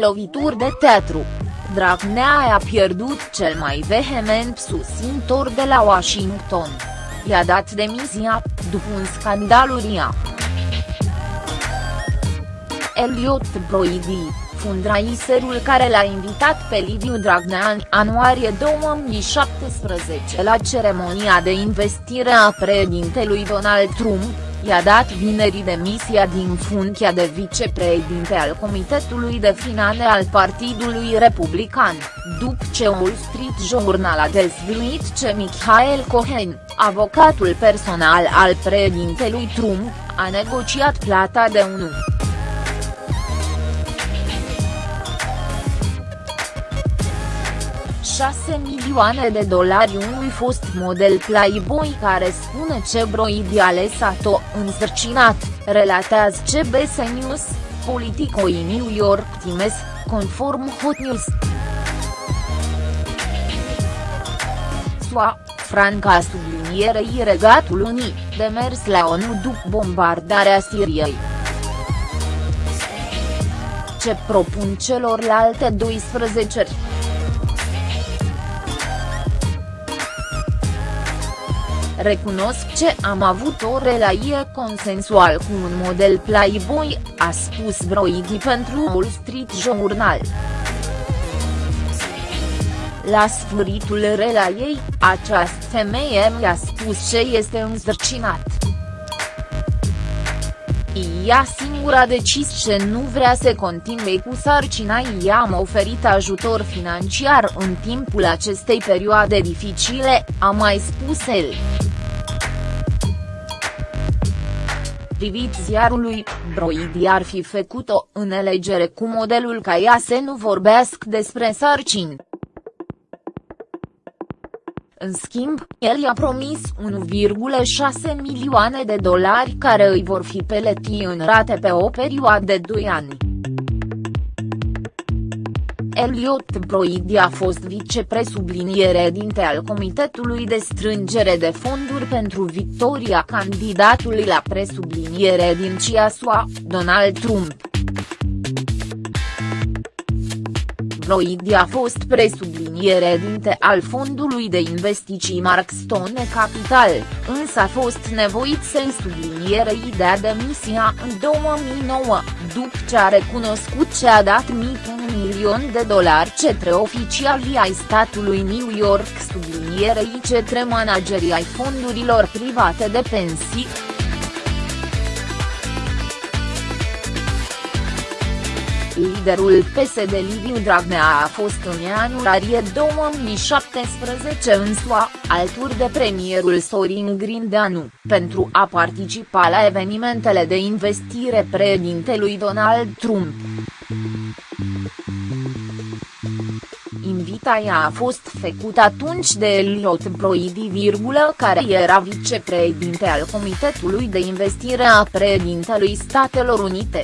Lovituri de teatru. Dragnea a pierdut cel mai vehement susțintor de la Washington. I-a dat demisia, după un scandal uriaș. Elliot Broidy, fundraiserul care l-a invitat pe Liviu Dragnea în ianuarie 2017 la ceremonia de investire a președintelui Donald Trump, i-a dat vinerii demisia din funcția de vicepreședinte al Comitetului de Finale al Partidului Republican, după ce Wall Street Journal a dezvăluit ce Michael Cohen, avocatul personal al președintelui Trump, a negociat plata de 1. 6 milioane de dolari unui fost model Playboy care spune ce Broidi a lăsat-o însărcinat, relatează CBS News, Politico New York Times, conform Hot News. SUA, Franca sublinierei Regatul Unii, de mers la ONU după bombardarea Siriei. Ce propun celorlalte 12 -ri? Recunosc ce am avut o relație consensual cu un model Playboy, a spus Broidi pentru Wall Street Journal. La sfârșitul relației, această femeie mi-a spus ce este însărcinat. Ea singura a decis ce nu vrea să continue cu sarcina i-am oferit ajutor financiar în timpul acestei perioade dificile, a mai spus el. Privit ziarului, Broidi ar fi făcut-o elegere cu modelul ca ea să nu vorbească despre sarcini. În schimb, el i-a promis 1,6 milioane de dolari care îi vor fi peleti în rate pe o perioadă de 2 ani. Elliot Broidy a fost vicepresubliniere dinte al Comitetului de Strângere de Fonduri pentru victoria candidatului la presubliniere din CIASUA, Donald Trump. Broidy a fost presubliniere dinte al fondului de investiții Markstone Capital, însă a fost nevoit să-i subliniere ideea demisia în 2009, după ce a recunoscut ce a dat mitul milion de dolari cetre oficialii ai statului New York sublinierei cetre managerii ai fondurilor private de pensii. Liderul PSD Liviu Dragnea a fost în ianuarie 2017 în SUA, alături de premierul Sorin Grindeanu, pentru a participa la evenimentele de investire președintelui Donald Trump. Invitaia a fost făcută atunci de Elliot Broidy, care era vicepreședinte al Comitetului de Investire a președintelui Statelor Unite.